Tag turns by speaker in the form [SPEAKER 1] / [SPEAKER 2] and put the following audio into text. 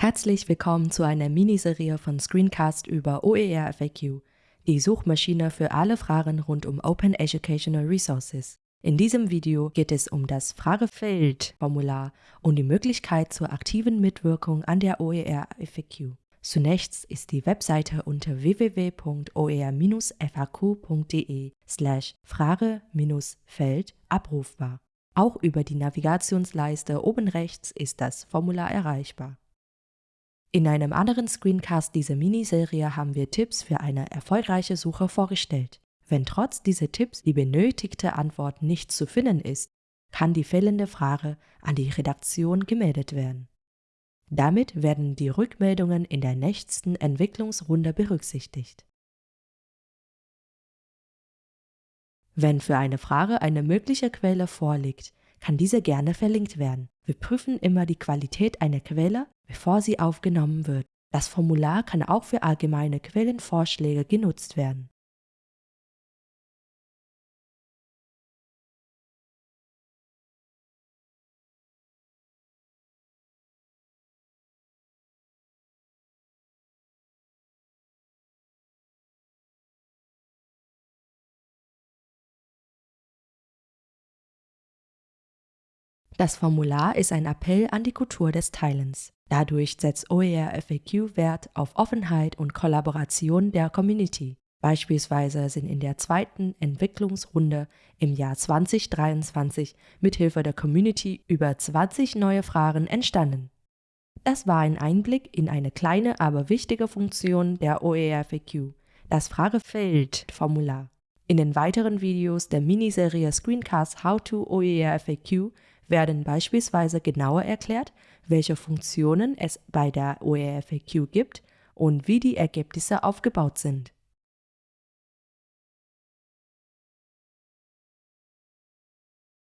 [SPEAKER 1] Herzlich willkommen zu einer Miniserie von Screencast über OER FAQ, die Suchmaschine für alle Fragen rund um Open Educational Resources. In diesem Video geht es um das Fragefeld-Formular und die Möglichkeit zur aktiven Mitwirkung an der OER FAQ. Zunächst ist die Webseite unter www.oer-faq.de slash Frage-Feld abrufbar. Auch über die Navigationsleiste oben rechts ist das Formular erreichbar. In einem anderen Screencast dieser Miniserie haben wir Tipps für eine erfolgreiche Suche vorgestellt. Wenn trotz dieser Tipps die benötigte Antwort nicht zu finden ist, kann die fehlende Frage an die Redaktion gemeldet werden. Damit werden die Rückmeldungen in der nächsten Entwicklungsrunde berücksichtigt. Wenn für eine Frage eine mögliche Quelle vorliegt, kann diese gerne verlinkt werden. Wir prüfen immer die Qualität einer Quelle, bevor sie aufgenommen wird. Das Formular kann auch für allgemeine Quellenvorschläge genutzt werden. Das Formular ist ein Appell an die Kultur des Teilens. Dadurch setzt OER FAQ Wert auf Offenheit und Kollaboration der Community. Beispielsweise sind in der zweiten Entwicklungsrunde im Jahr 2023 mithilfe der Community über 20 neue Fragen entstanden. Das war ein Einblick in eine kleine, aber wichtige Funktion der OER FAQ, das Fragefeld-Formular. In den weiteren Videos der Miniserie Screencast How to OER FAQ werden beispielsweise genauer erklärt, welche Funktionen es bei der OERFAQ gibt und wie die Ergebnisse aufgebaut sind